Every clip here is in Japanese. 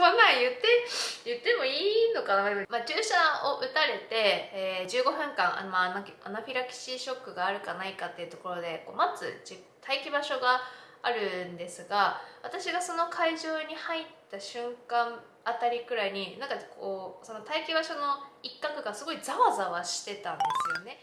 こんなん言って言ってもいいのかな、まあ、注射を打たれて、えー、15分間あの、まあ、アナフィラキシーショックがあるかないかっていうところでこう待つ待機場所があるんですが私がその会場に入った瞬間あたりくらいになんかこうその待機場所の一角がすごいざわざわしてたんですよね。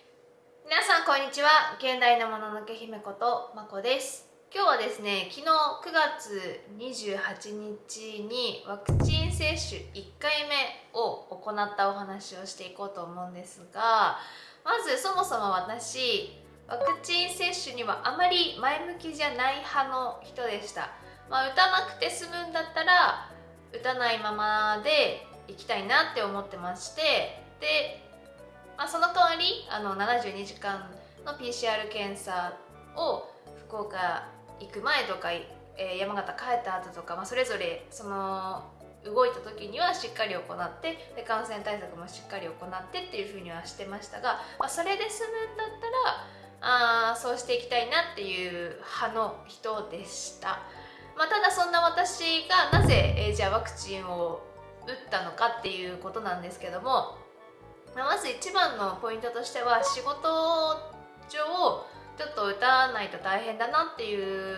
皆さんこんにちは。現代のもののけ姫ことまこです。今日はですね昨日9月28日にワクチン接種1回目を行ったお話をしていこうと思うんですがまずそもそも私ワクチン接種にはあまり前向きじゃない派の人でした、まあ、打たなくて済むんだったら打たないままで行きたいなって思ってましてで、まあ、その代わりあの72時間の PCR 検査を福岡行く前とか、えー、山形帰った後とか、まあ、それぞれその動いた時にはしっかり行ってで感染対策もしっかり行ってっていうふうにはしてましたが、まあ、それで済むんだったらあそうしていきたいなっていう派の人でした、まあ、ただそんな私がなぜ、えー、じゃあワクチンを打ったのかっていうことなんですけども、まあ、まず一番のポイントとしては仕事上ちょっと打たないと大変だなっていう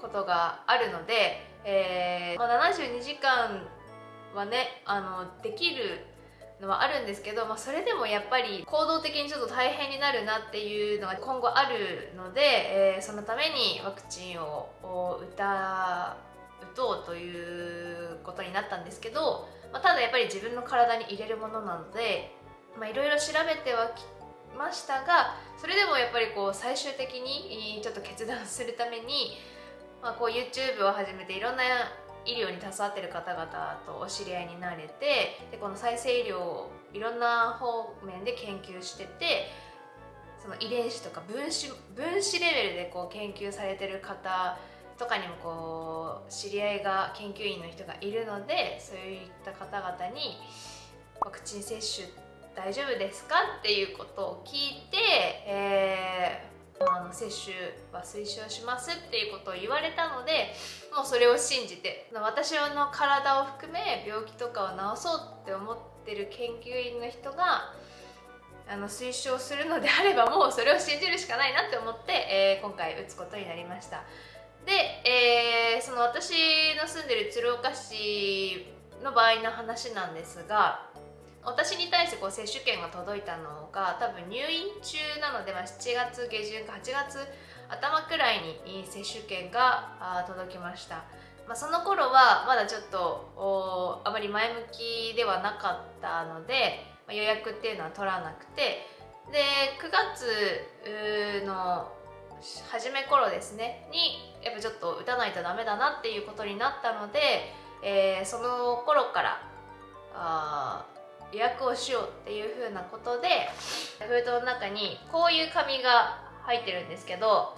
ことがあるので、えーまあ、72時間はねあのできるのはあるんですけど、まあ、それでもやっぱり行動的にちょっと大変になるなっていうのが今後あるので、えー、そのためにワクチンを打た打とうということになったんですけど、まあ、ただやっぱり自分の体に入れるものなのでいろいろ調べてはきましたがそれでもやっぱりこう最終的にちょっと決断するために、まあ、こう YouTube を始めていろんな医療に携わってる方々とお知り合いになれてでこの再生医療をいろんな方面で研究しててその遺伝子とか分子分子レベルでこう研究されてる方とかにもこう知り合いが研究員の人がいるのでそういった方々にワクチン接種って大丈夫ですか？っていうことを聞いて、えーあの接種は推奨しますっていうことを言われたのでもうそれを信じて私の体を含め病気とかを治そうって思ってる研究員の人があの推奨するのであればもうそれを信じるしかないなって思って、えー、今回打つことになりました。で、えー、その私の住んでる鶴岡市の場合の話なんですが私に対してこう接種券が届いたのが多分入院中なので、まあ、7月下旬か8月頭くらいに接種券が届きました、まあ、その頃はまだちょっとあまり前向きではなかったので、まあ、予約っていうのは取らなくてで9月の初め頃ですねにやっぱちょっと打たないとダメだなっていうことになったので、えー、その頃からあ予約をしようっていう風なことで封筒の中にこういう紙が入ってるんですけど、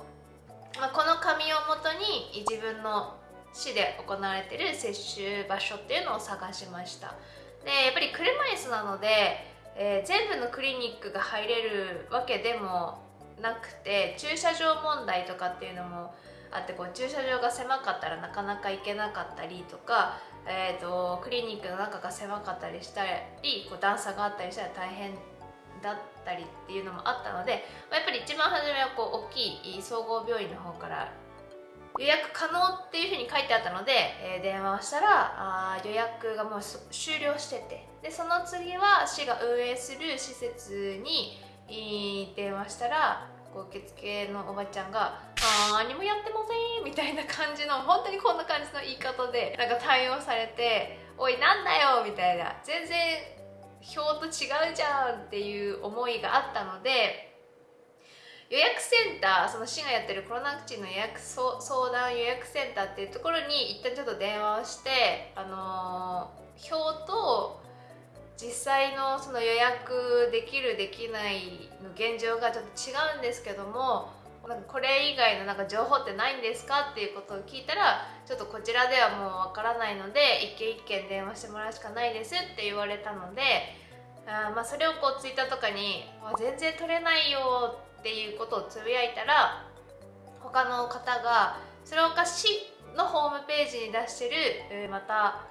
まあ、この紙をもとに自分の市で行われてる接種場所っていうのを探しました。でやっぱり車椅子なので、えー、全部のクリニックが入れるわけでもなくて駐車場問題とかっていうのもあってこう駐車場が狭かったらなかなか行けなかったりとかえーと、クリニックの中が狭かったりしたりこう段差があったりしたら大変だったりっていうのもあったので、まあ、やっぱり一番初めはこう大きい総合病院の方から予約可能っていうふうに書いてあったので、えー、電話をしたらあ予約がもう終了しててでその次は市が運営する施設に電話したらこう受付のおばちゃんが「何もやってません」みたいな感じの本当にこんな感じの言い方でなんか対応されて「おいなんだよ」みたいな。全然表と違うじゃんっていう思いがあったので予約センターその市がやってるコロナワクチンの予約相談予約センターっていうところに一旦ちょっと電話をしてあのー、表と実際のその予約できるできないの現状がちょっと違うんですけどもこれ以外のなんか情報ってないんですかっていうことを聞いたらちょっとこちらではもうわからないので一件一件電話してもらうしかないですって言われたのであまあそれをこうツイッターとかに「全然取れないよ」っていうことをつぶやいたら他の方がそれをか市のホームページに出してるまた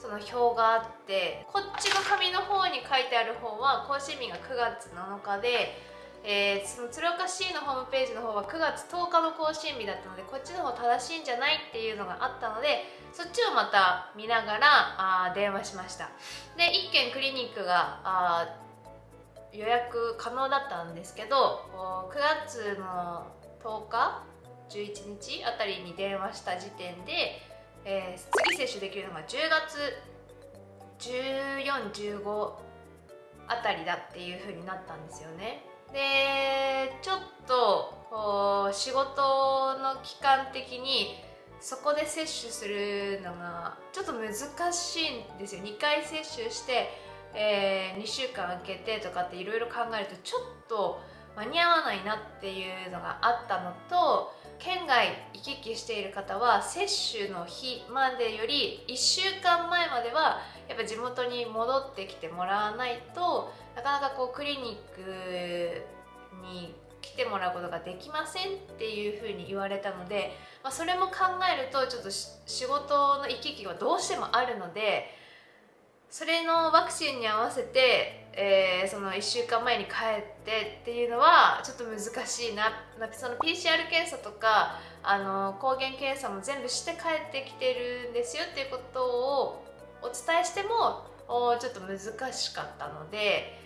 その表があってこっちの紙の方に書いてある方は更新日が9月7日で、えー、その鶴岡市のホームページの方は9月10日の更新日だったのでこっちの方正しいんじゃないっていうのがあったのでそっちをまた見ながらあ電話しました。で1軒クリニックがあ予約可能だったんですけど9月の10日11日あたりに電話した時点で、えー、次接種できるのが10月1415あたりだっていう風になったんですよね。でちょっと仕事の期間的にそこで接種するのがちょっと難しいんですよ。2回接種して、えー、2週間空けてとかっていろいろ考えるとちょっと間に合わないなっていうのがあったのと県外行き来している方は接種の日までより1週間前まではやっぱ地元に戻ってきてもらわないとなかなかこうクリニックに来てもらうことができませんっていうふうに言われたので、まあ、それも考えるとちょっと仕事の行き来はどうしてもあるのでそれのワクチンに合わせて、えー、その1週間前に帰ってっていうのはちょっと難しいな。その PCR 検査とかあの抗原検査も全部して帰ってきてるんですよっていうことをお伝えしてもちょっと難しかったので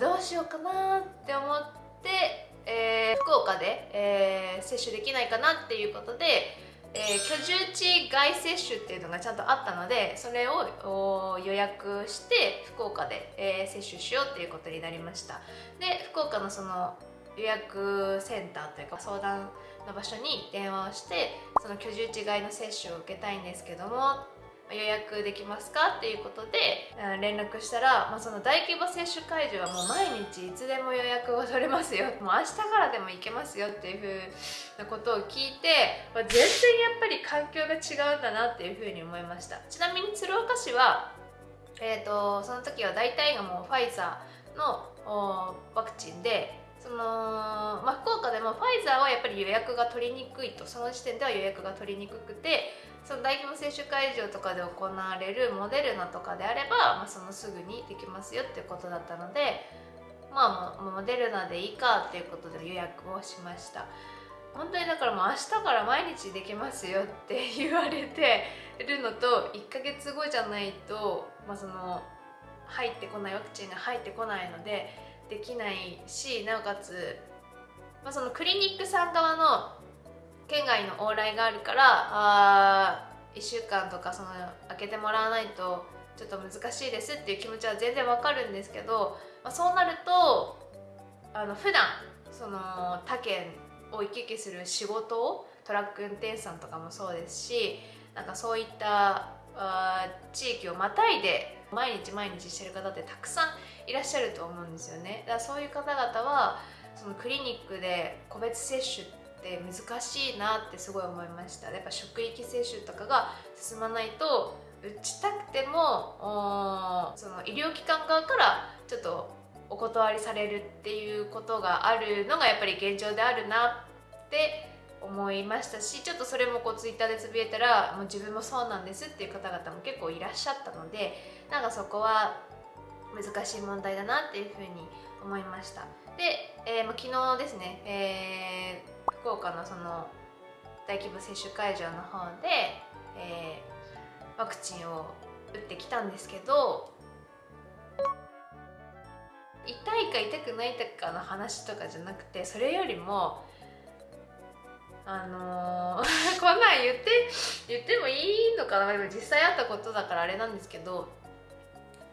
どうしようかなって思って、えー、福岡で、えー、接種できないかなっていうことでえー、居住地外接種っていうのがちゃんとあったのでそれを予約して福岡で、えー、接種しようっていうことになりました。で福岡のその予約センターというか相談の場所に電話をしてその居住地外の接種を受けたいんですけども予約できますかっていうことで連絡したら、まあ、その大規模接種会場はもう毎日いつでも予約が取れますよ。もう明日からでも行けますよっていうふうなことを聞いて、まあ、全然やっぱり環境が違うんだなっていうふうに思いました。ちなみに鶴岡市は、えーと、その時は大体がもうファイザーのワクチンでその、まあ、福岡でもファイザーはやっぱり予約が取りにくいとその時点では予約が取りにくくてその大規模接種会場とかで行われるモデルナとかであれば、まあ、そのすぐにできますよっていうことだったのでまあモデルナでいいかっていうことで予約をしました。本当にだからもう明日から毎日できますよって言われてるのと1ヶ月後じゃないと、まあ、その入ってこないワクチンが入ってこないのでできないしなおかつ、まあ、そのクリニックさん側の県外の往来があるからあ1週間とかその開けてもらわないとちょっと難しいですっていう気持ちは全然わかるんですけど、まあ、そうなるとあの普段その他県を行き来する仕事をトラック運転手さんとかもそうですしなんかそういった地域をまたいで毎日毎日してる方ってたくさんいらっしゃると思うんですよね。だからそういう方々はそのクリニックで個別接種って難しいなってすごい思いました。やっぱ職域接種とかが進まないと打ちたくてもその医療機関側からちょっとお断りされるっていうことがあるのがやっぱり現状であるなって思いましたしちょっとそれもこうツイッターでつぶやいたらもう自分もそうなんですっていう方々も結構いらっしゃったのでなんかそこは難しい問題だなっていうふうに思いました。で、えー、昨日ですね、えー福岡のその大規模接種会場の方で、えー、ワクチンを打ってきたんですけど痛いか痛くないかの話とかじゃなくてそれよりもあのー、こんなん言って言ってもいいのかな？実際あったことだからあれなんですけど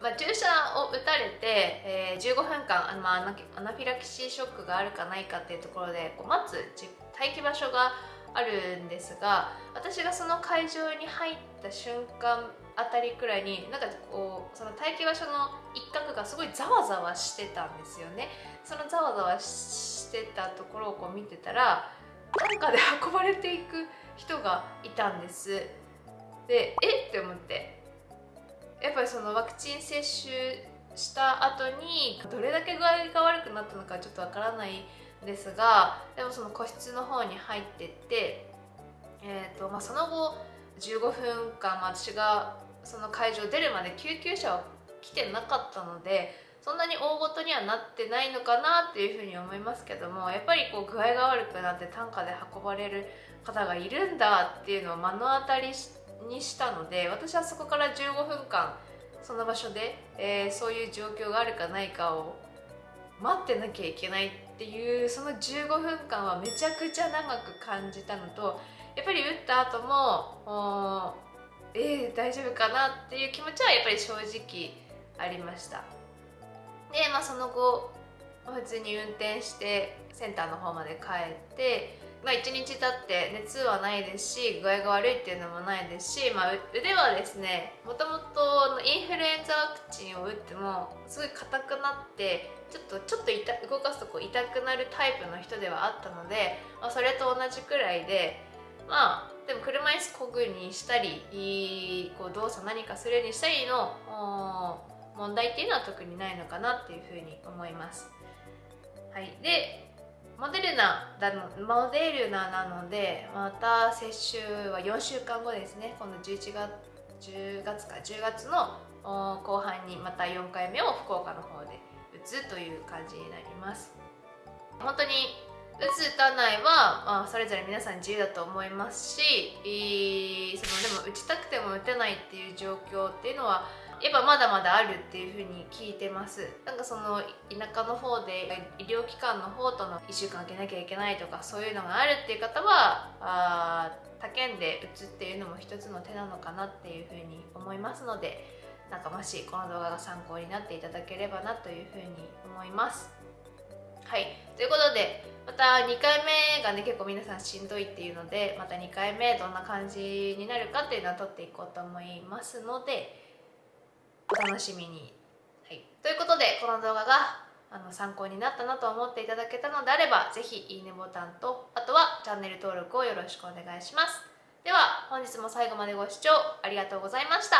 まあ、注射を打たれて、えー、15分間あの、まあ、アナフィラキシーショックがあるかないかっていうところでこう待つ待機場所があるんですが私がその会場に入った瞬間あたりくらいになんかこうその待機場所の一角がすごいざわざわしてたんですよね。そのざわざわしてたところをこう見てたら担架で運ばれていく人がいたんです。でえ？って思って。やっぱりそのワクチン接種した後にどれだけ具合が悪くなったのかちょっとわからないんですがでもその個室の方に入ってって、えーとまあ、その後15分間、私がその会場出るまで救急車は来てなかったのでそんなに大ごとにはなってないのかなっていうふうに思いますけどもやっぱりこう具合が悪くなって担架で運ばれる方がいるんだっていうのを目の当たりにしたので私はそこから15分間その場所で、えー、そういう状況があるかないかを待ってなきゃいけないっていうその15分間はめちゃくちゃ長く感じたのとやっぱり打った後もえー、大丈夫かなっていう気持ちはやっぱり正直ありました。でまあその後普通に運転してセンターの方まで帰ってまあ、1日経って熱はないですし具合が悪いっていうのもないですし、まあ、腕はですねもともとインフルエンザワクチンを打ってもすごい硬くなってちょっとちょっと痛動かすとこう痛くなるタイプの人ではあったので、まあ、それと同じくらいでまあでも車椅子こぐにしたりこう動作何かするにしたりの問題っていうのは特にないのかなっていうふうに思います。はい、でモデルナだのモデルナなのでまた接種は4週間後ですね。今度11月10月か10月の後半にまた4回目を福岡の方で打つという感じになります。本当に打つ打たないは、まあ、それぞれ皆さん自由だと思いますしそのでも打ちたくても打てないっていう状況っていうのはやっぱまだまだあるっていうふうに聞いてます。なんかその田舎の方で医療機関の方との1週間空けなきゃいけないとかそういうのがあるっていう方はあ他県で打つっていうのも一つの手なのかなっていうふうに思いますのでなんかもしこの動画が参考になっていただければなというふうに思います。はい。ということでまた2回目がね結構皆さんしんどいっていうのでまた2回目どんな感じになるかっていうのは撮っていこうと思いますのでお楽しみに。はい、ということでこの動画があの参考になったなと思っていただけたのであれば是非いいねボタンとあとはチャンネル登録をよろしくお願いします。では本日も最後までご視聴ありがとうございました。